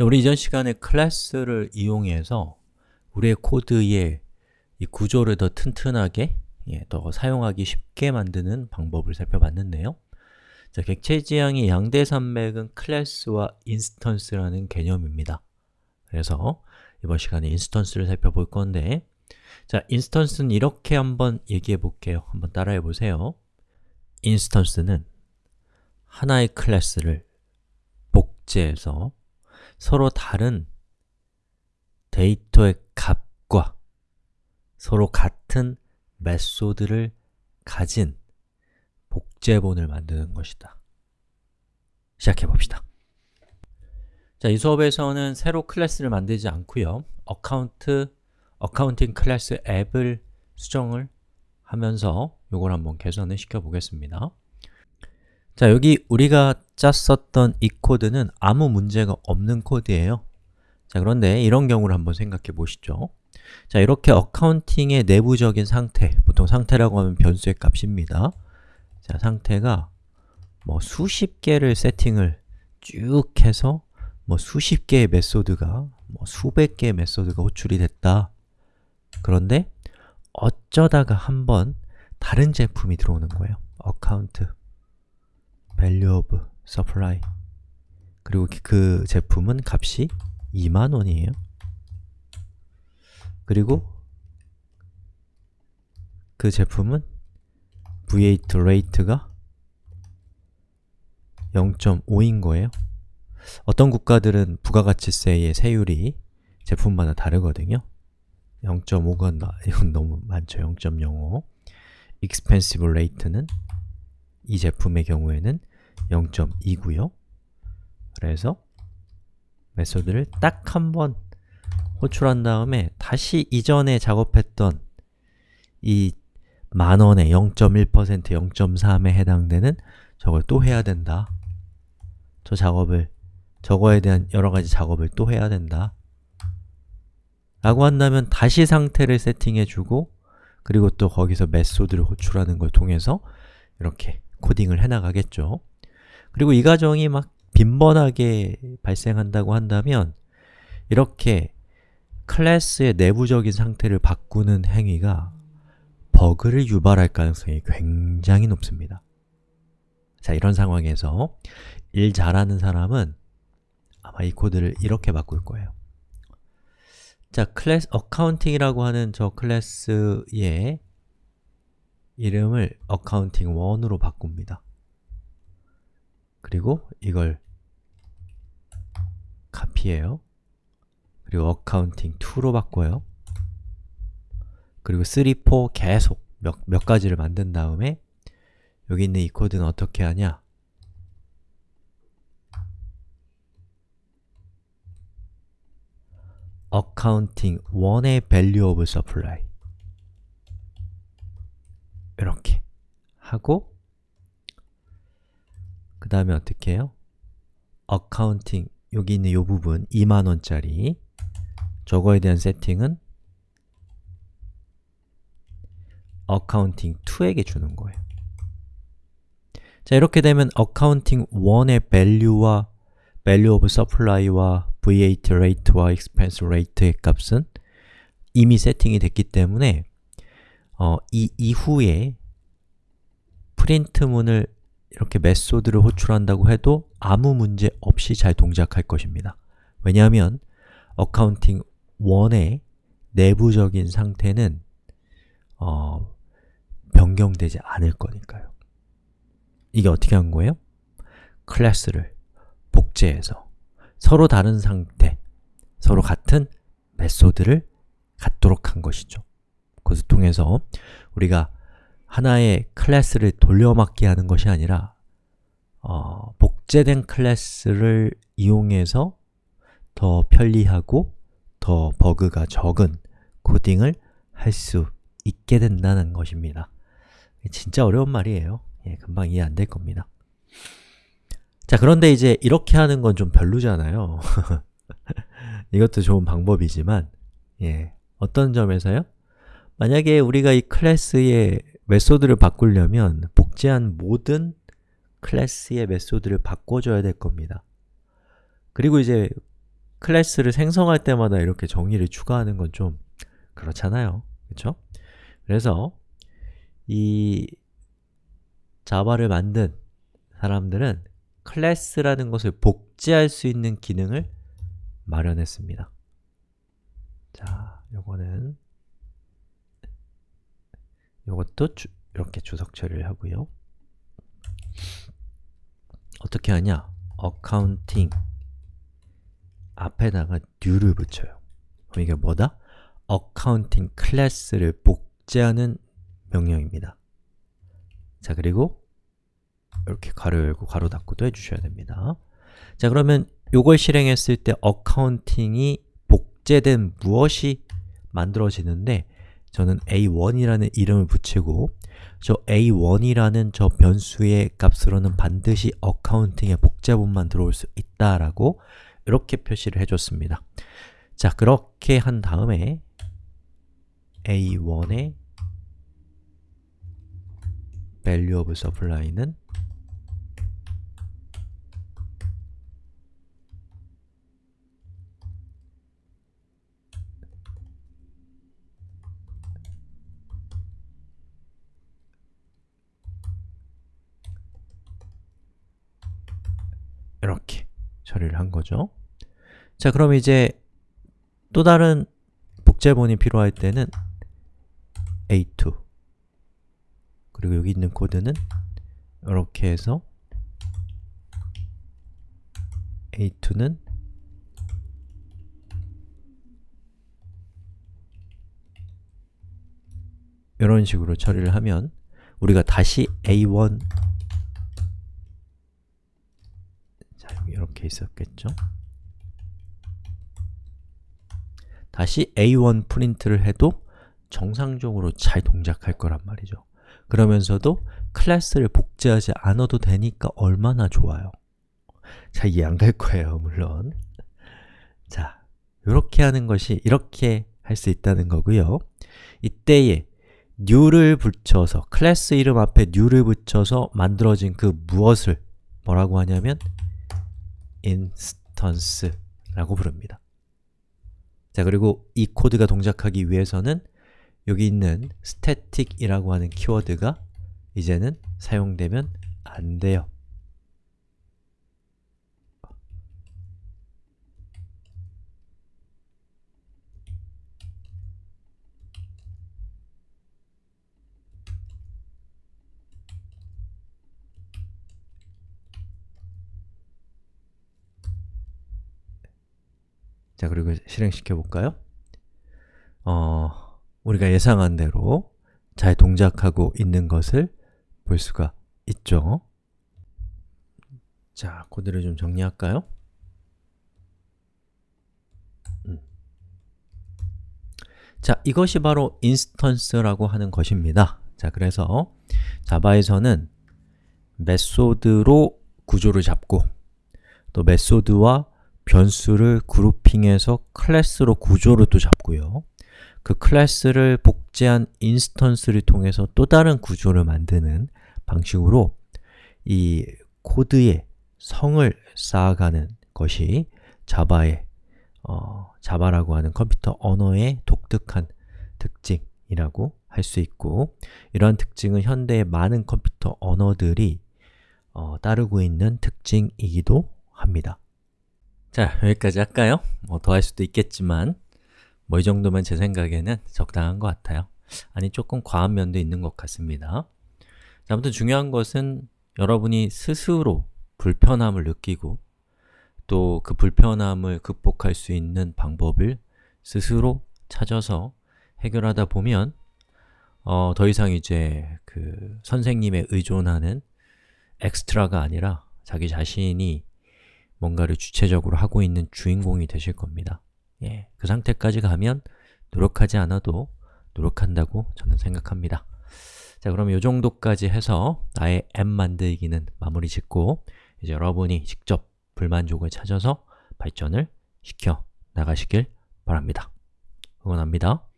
자, 우리 이전 시간에 class를 이용해서 우리의 코드의 이 구조를 더 튼튼하게 예, 더 사용하기 쉽게 만드는 방법을 살펴봤는데요. 자, 객체 지향의 양대 산맥은 class와 instance라는 개념입니다. 그래서 이번 시간에 instance를 살펴볼 건데 자, instance는 이렇게 한번 얘기해 볼게요. 한번 따라해 보세요. instance는 하나의 class를 복제해서 서로 다른 데이터의 값과 서로 같은 method를 가진 복제본을 만드는 것이다. 시작해 봅시다. 자, 이 수업에서는 새로 class를 만들지 않고요. account, accounting class 앱을 수정을 하면서 이걸 한번 개선을 시켜 보겠습니다 자, 여기 우리가 짰었던 이 코드는 아무 문제가 없는 코드예요. 자, 그런데 이런 경우를 한번 생각해 보시죠. 자, 이렇게 accounting의 내부적인 상태, 보통 상태라고 하면 변수의 값입니다. 자, 상태가 뭐 수십 개를 세팅을 쭉 해서 뭐 수십 개의 method가 뭐 수백 개의 method가 호출이 됐다. 그런데 어쩌다가 한번 다른 제품이 들어오는 거예요. account value of supply. 그리고 그 제품은 값이 2만원이에요. 그리고 그 제품은 VAT rate가 0.5인 거예요. 어떤 국가들은 부가가치세의 세율이 제품마다 다르거든요. 0.5건 이건 너무 많죠. 0.05 expensive rate는 이 제품의 경우에는 0.2고요. 그래서 메소드를 딱 한 번 호출한 다음에 다시 이전에 작업했던 이 만원의 0.1%, 0.3에 해당되는 저걸 또 해야 된다. 저 작업을, 저거에 대한 여러가지 작업을 또 해야 된다. 라고 한다면 다시 상태를 세팅해주고 그리고 또 거기서 메소드를 호출하는 걸 통해서 이렇게 코딩을 해나가겠죠 그리고 이 과정이 막 빈번하게 발생한다고 한다면 이렇게 클래스의 내부적인 상태를 바꾸는 행위가 버그를 유발할 가능성이 굉장히 높습니다. 자, 이런 상황에서 일 잘하는 사람은 아마 이 코드를 이렇게 바꿀 거예요. 자, class accounting이라고 하는 저 class의 이름을 accounting1으로 바꿉니다 그리고 이걸 카피해요. 그리고 accounting2로 바꿔요. 그리고 3, 4 계속 몇, 몇 가지를 만든 다음에 여기 있는 이 코드는 어떻게 하냐? accounting 1의 value of supply. 이렇게 하고 그 다음에 어떻게 해요? accounting. 여기 있는 이 부분 2만원짜리. 저거에 대한 세팅은 accounting 2에게 주는 거예요. 자 이렇게 되면 accounting 1의 value와 value of supply와 V8 rate와 expense rate의 값은 이미 세팅이 됐기 때문에 어, 이 이후에 프린트문을 이렇게 메소드를 호출한다고 해도 아무 문제 없이 잘 동작할 것입니다. 왜냐하면 accounting 1의 내부적인 상태는 어, 변경되지 않을 거니까요. 이게 어떻게 한 거예요? class를 복제해서 서로 다른 상태, 서로 같은 method를 갖도록 한 것이죠. 그것을 통해서 우리가 하나의 class를 돌려막기 하는 것이 아니라 어, 복제된 class를 이용해서 더 편리하고 더 버그가 적은 코딩을 할 수 있게 된다는 것입니다. 진짜 어려운 말이에요. 예, 금방 이해 안 될 겁니다. 자, 그런데 이제 이렇게 하는 건 좀 별로잖아요. 이것도 좋은 방법이지만 예, 어떤 점에서요? 만약에 우리가 이 클래스의 메소드를 바꾸려면 복제한 모든 class의 method를 바꿔줘야 될 겁니다. 그리고 이제 class를 생성할 때마다 이렇게 정의를 추가하는 건 좀 그렇잖아요. 그렇죠? 그래서 이 Java를 만든 사람들은 class라는 것을 복제할 수 있는 기능을 마련했습니다. 자, 요거는 요것도 주, 이렇게 주석 처리를 하고요. 어떻게 하냐? accounting 앞에다가 new를 붙여요. 그럼 이게 뭐다? accounting 클래스를 복제하는 명령입니다. 자, 그리고 이렇게 가로 열고 가로 닫고도 해주셔야 됩니다. 자, 그러면 이걸 실행했을 때 accounting이 복제된 무엇이 만들어지는데 저는 a1이라는 이름을 붙이고 저 a1이라는 저 변수의 값으로는 반드시 accounting의 복제본만 들어올 수 있다라고 이렇게 표시를 해줬습니다. 자, 그렇게 한 다음에 a1의 value of supply는 이렇게 처리를 한 거죠. 자, 그럼 이제 또 다른 복제본이 필요할 때는 a2 그리고 여기 있는 코드는 이렇게 해서 a2는 이런 식으로 처리를 하면 우리가 다시 a1 이렇게 있었겠죠? 다시 a1 프린트를 해도 정상적으로 잘 동작할 거란 말이죠. 그러면서도 클래스를 복제하지 않아도 되니까 얼마나 좋아요. 잘 이해 안 갈 거예요, 물론. 자, 이렇게 하는 것이 이렇게 할 수 있다는 거고요. 이때에 new를 붙여서 클래스 이름 앞에 new를 붙여서 만들어진 그 무엇을 뭐라고 하냐면 instance라고 부릅니다. 자, 그리고 이 코드가 동작하기 위해서는 여기 있는 static이라고 하는 키워드가 이제는 사용되면 안 돼요. 자, 그리고 실행시켜 볼까요? 어, 우리가 예상한 대로 잘 동작하고 있는 것을 볼 수가 있죠. 자, 코드를 좀 정리할까요? 음. 자, 이것이 바로 instance라고 하는 것입니다. 자, 그래서 Java에서는 method로 구조를 잡고 또 method와 변수를 grouping해서 class로 구조를 또 잡고요. 그 class를 복제한 instance를 통해서 또 다른 구조를 만드는 방식으로 이 코드의 성을 쌓아가는 것이 Java의 어, Java라고 하는 컴퓨터 언어의 독특한 특징이라고 할 수 있고 이러한 특징은 현대의 많은 컴퓨터 언어들이 어, 따르고 있는 특징이기도 합니다. 자, 여기까지 할까요? 뭐 더 할 수도 있겠지만 뭐 이 정도면 제 생각에는 적당한 것 같아요 아니, 조금 과한 면도 있는 것 같습니다 자, 아무튼 중요한 것은 여러분이 스스로 불편함을 느끼고 또 그 불편함을 극복할 수 있는 방법을 스스로 찾아서 해결하다 보면 어, 더 이상 이제 그 선생님에 의존하는 엑스트라가 아니라 자기 자신이 뭔가를 주체적으로 하고 있는 주인공이 되실 겁니다. 예, 그 상태까지 가면 노력하지 않아도 노력한다고 저는 생각합니다. 자, 그럼 이 정도까지 해서 나의 앱 만들기는 마무리 짓고 이제 여러분이 직접 불만족을 찾아서 발전을 시켜 나가시길 바랍니다. 응원합니다.